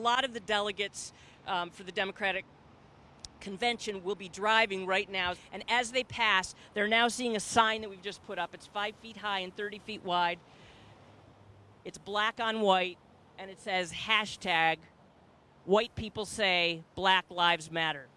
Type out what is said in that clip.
lot of the delegates um, for the Democratic convention will be driving right now. And as they pass, they're now seeing a sign that we've just put up. It's five feet high and 30 feet wide. It's black on white, and it says hashtag white people say Black Lives Matter.